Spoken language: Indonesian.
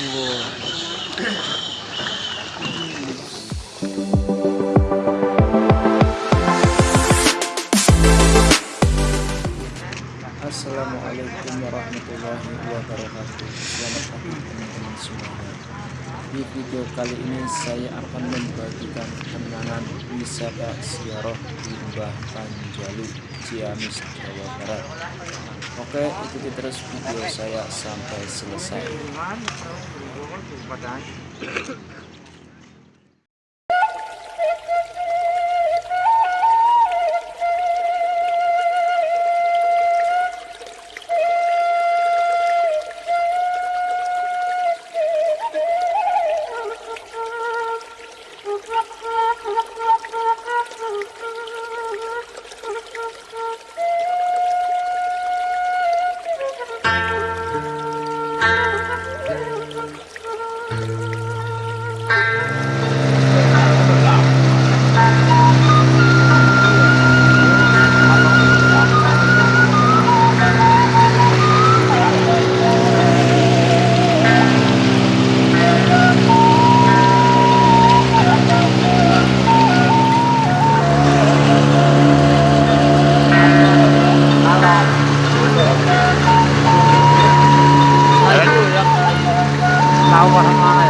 Assalamualaikum warahmatullahi wabarakatuh. Selamat pagi teman-teman semuanya Di video kali ini saya akan membagikan wisata siaroh di Mbah Panjalu, Ciamis, Jawa Barat. Oke ikuti terus video saya sampai selesai How about am I?